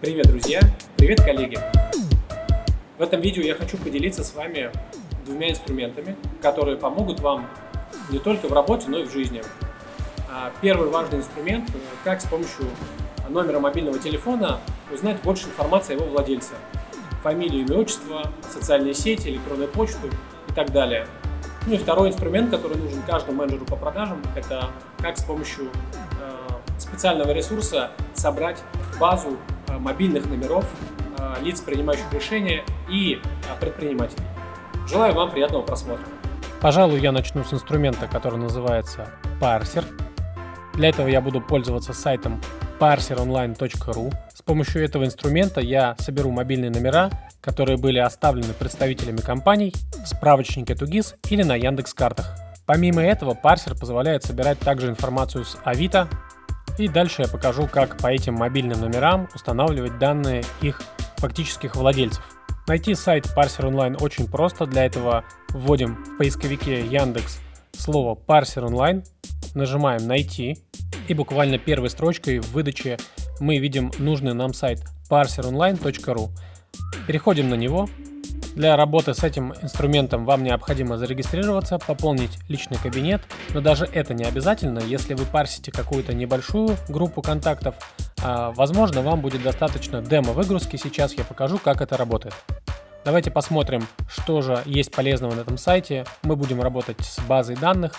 Привет, друзья! Привет, коллеги! В этом видео я хочу поделиться с вами двумя инструментами, которые помогут вам не только в работе, но и в жизни. А первый важный инструмент – как с помощью номера мобильного телефона узнать больше информации о его владельце. Фамилию, имя, отчество, социальные сети, электронную почту и так далее. Ну и второй инструмент, который нужен каждому менеджеру по продажам, это как с помощью э, специального ресурса собрать базу мобильных номеров э, лиц, принимающих решения и э, предпринимателей. Желаю вам приятного просмотра. Пожалуй, я начну с инструмента, который называется Parser. Для этого я буду пользоваться сайтом parseronline.ru. С помощью этого инструмента я соберу мобильные номера, которые были оставлены представителями компаний в справочнике Тугис или на Яндекс картах. Помимо этого, парсер позволяет собирать также информацию с Авито, и дальше я покажу, как по этим мобильным номерам устанавливать данные их фактических владельцев. Найти сайт Parser Online очень просто, для этого вводим в поисковике Яндекс слово Parser Online, нажимаем «Найти», и буквально первой строчкой в выдаче мы видим нужный нам сайт parseronline.ru. Переходим на него. Для работы с этим инструментом вам необходимо зарегистрироваться, пополнить личный кабинет, но даже это не обязательно, если вы парсите какую-то небольшую группу контактов, а, возможно вам будет достаточно демо-выгрузки, сейчас я покажу, как это работает. Давайте посмотрим, что же есть полезного на этом сайте. Мы будем работать с базой данных.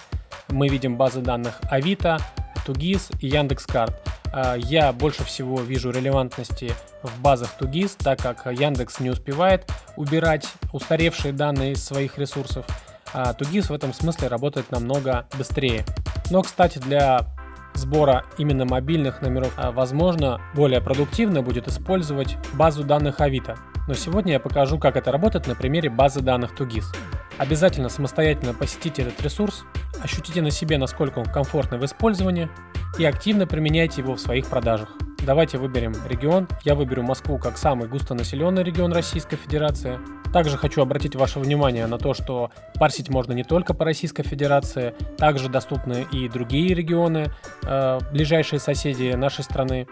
Мы видим базы данных Авито, Тугис и Яндекс.Карт. А, я больше всего вижу релевантности в базах Тугис, так как Яндекс не успевает убирать устаревшие данные из своих ресурсов. А Тугис в этом смысле работает намного быстрее. Но, кстати, для сбора именно мобильных номеров, а, возможно, более продуктивно будет использовать базу данных Авито. Но сегодня я покажу, как это работает на примере базы данных Тугис. Обязательно самостоятельно посетите этот ресурс, ощутите на себе, насколько он комфортный в использовании и активно применяйте его в своих продажах. Давайте выберем регион. Я выберу Москву как самый густонаселенный регион Российской Федерации. Также хочу обратить ваше внимание на то, что парсить можно не только по Российской Федерации, также доступны и другие регионы, э, ближайшие соседи нашей страны.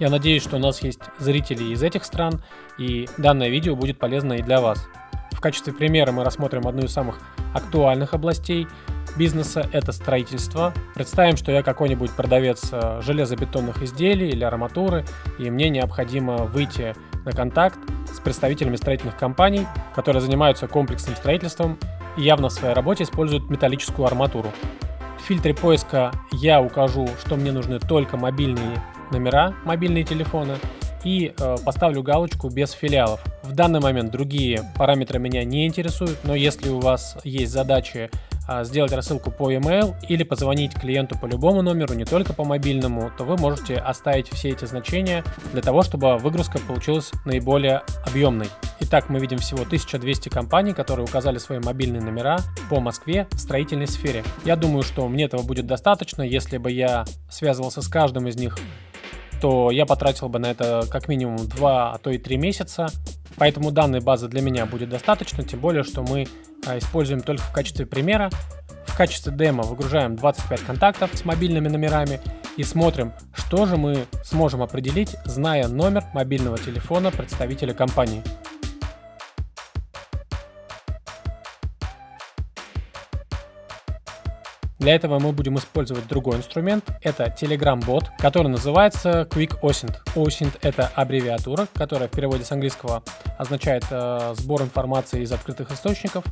Я надеюсь, что у нас есть зрители из этих стран, и данное видео будет полезно и для вас. В качестве примера мы рассмотрим одну из самых актуальных областей бизнеса – это строительство. Представим, что я какой-нибудь продавец э, железобетонных изделий или арматуры, и мне необходимо выйти на контакт с представителями строительных компаний, которые занимаются комплексным строительством и явно в своей работе используют металлическую арматуру. В фильтре поиска я укажу, что мне нужны только мобильные номера, мобильные телефоны, и э, поставлю галочку без филиалов. В данный момент другие параметры меня не интересуют, но если у вас есть задачи сделать рассылку по email или позвонить клиенту по любому номеру, не только по мобильному, то вы можете оставить все эти значения для того, чтобы выгрузка получилась наиболее объемной. Итак, мы видим всего 1200 компаний, которые указали свои мобильные номера по Москве в строительной сфере. Я думаю, что мне этого будет достаточно, если бы я связывался с каждым из них то я потратил бы на это как минимум 2, а то и 3 месяца. Поэтому данной базы для меня будет достаточно, тем более, что мы а, используем только в качестве примера. В качестве демо выгружаем 25 контактов с мобильными номерами и смотрим, что же мы сможем определить, зная номер мобильного телефона представителя компании. Для этого мы будем использовать другой инструмент. Это Telegram-бот, который называется Quick OSINT. OSINT — это аббревиатура, которая в переводе с английского означает э, сбор информации из открытых источников.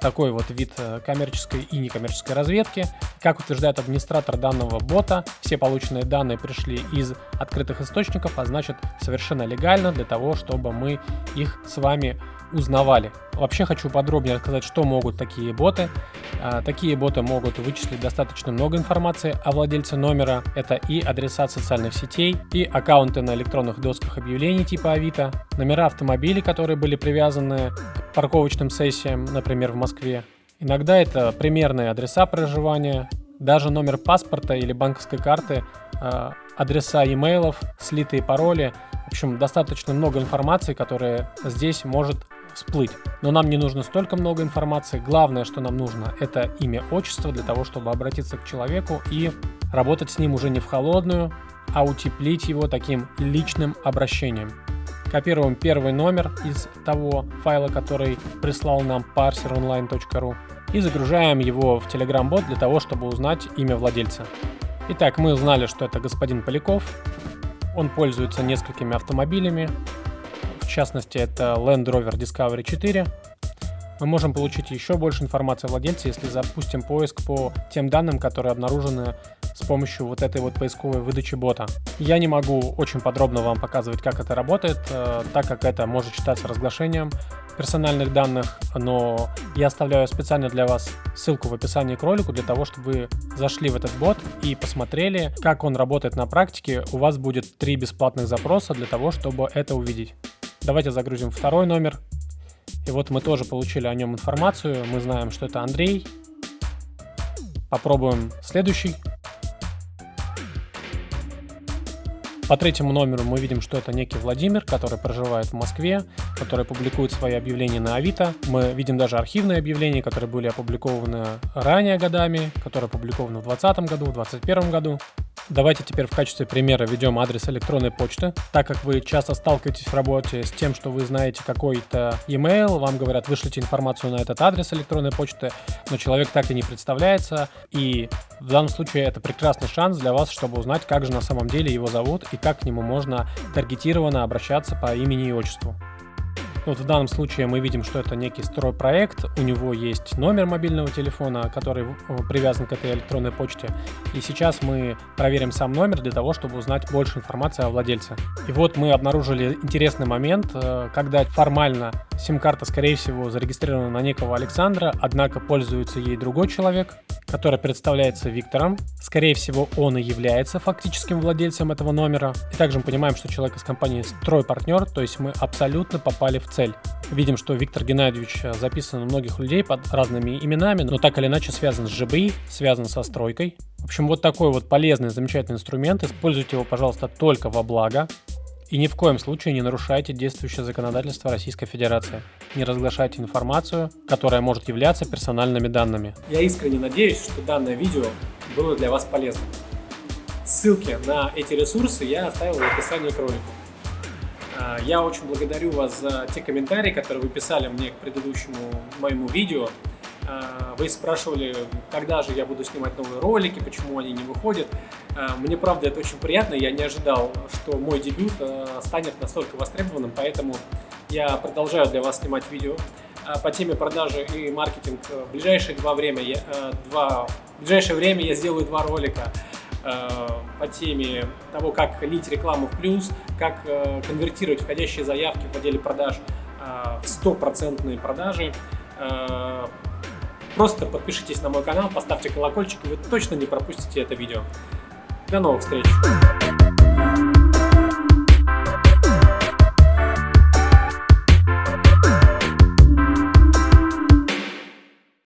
Такой вот вид э, коммерческой и некоммерческой разведки. Как утверждает администратор данного бота, все полученные данные пришли из открытых источников, а значит совершенно легально для того, чтобы мы их с вами узнавали. Вообще хочу подробнее рассказать, что могут такие боты. А, такие боты могут вычислить достаточно много информации о владельце номера. Это и адреса социальных сетей, и аккаунты на электронных досках объявлений типа Авито, номера автомобилей, которые были привязаны к парковочным сессиям, например, в Москве. Иногда это примерные адреса проживания, даже номер паспорта или банковской карты, а, адреса имейлов, слитые пароли. В общем, достаточно много информации, которая здесь может всплыть. Но нам не нужно столько много информации. Главное, что нам нужно, это имя, отчество для того, чтобы обратиться к человеку и работать с ним уже не в холодную, а утеплить его таким личным обращением. Копируем первый номер из того файла, который прислал нам parseronline.ru и загружаем его в Telegram-бот для того, чтобы узнать имя владельца. Итак, мы узнали, что это господин Поляков. Он пользуется несколькими автомобилями. В частности, это Land Rover Discovery 4. Мы можем получить еще больше информации о владельце, если запустим поиск по тем данным, которые обнаружены с помощью вот этой вот поисковой выдачи бота. Я не могу очень подробно вам показывать, как это работает, э, так как это может считаться разглашением персональных данных, но я оставляю специально для вас ссылку в описании к ролику для того, чтобы вы зашли в этот бот и посмотрели, как он работает на практике. У вас будет три бесплатных запроса для того, чтобы это увидеть. Давайте загрузим второй номер. И вот мы тоже получили о нем информацию. Мы знаем, что это Андрей. Попробуем следующий. По третьему номеру мы видим, что это некий Владимир, который проживает в Москве, который публикует свои объявления на Авито. Мы видим даже архивные объявления, которые были опубликованы ранее годами, которые опубликованы в 2020 году, в 2021 году. Давайте теперь в качестве примера введем адрес электронной почты. Так как вы часто сталкиваетесь в работе с тем, что вы знаете какой-то email, вам говорят, вышлите информацию на этот адрес электронной почты, но человек так и не представляется. И в данном случае это прекрасный шанс для вас, чтобы узнать, как же на самом деле его зовут и как к нему можно таргетированно обращаться по имени и отчеству. Вот в данном случае мы видим, что это некий стройпроект, у него есть номер мобильного телефона, который привязан к этой электронной почте. И сейчас мы проверим сам номер для того, чтобы узнать больше информации о владельце. И вот мы обнаружили интересный момент, э, когда формально сим-карта, скорее всего, зарегистрирована на некого Александра, однако пользуется ей другой человек, который представляется Виктором. Скорее всего, он и является фактическим владельцем этого номера. И также мы понимаем, что человек из компании «Стройпартнер», то есть мы абсолютно попали в цель. Видим, что Виктор Геннадьевич записан у многих людей под разными именами, но так или иначе связан с ЖБИ, связан со стройкой. В общем, вот такой вот полезный, замечательный инструмент. Используйте его, пожалуйста, только во благо. И ни в коем случае не нарушайте действующее законодательство Российской Федерации. Не разглашайте информацию, которая может являться персональными данными. Я искренне надеюсь, что данное видео было для вас полезным. Ссылки на эти ресурсы я оставил в описании к ролику. А, я очень благодарю вас за те комментарии, которые вы писали мне к предыдущему моему видео. А, вы спрашивали, когда же я буду снимать новые ролики, почему они не выходят. А, мне, правда, это очень приятно. Я не ожидал, что мой дебют станет настолько востребованным, поэтому я продолжаю для вас снимать видео по теме продажи и маркетинг. В ближайшее, два время я, два, в ближайшее время я сделаю два ролика Э, по теме того, как лить рекламу в плюс, как э, конвертировать входящие заявки в отделе продаж э, в стопроцентные продажи. Просто подпишитесь на мой канал, поставьте колокольчик, и вы точно не пропустите это видео. До новых встреч!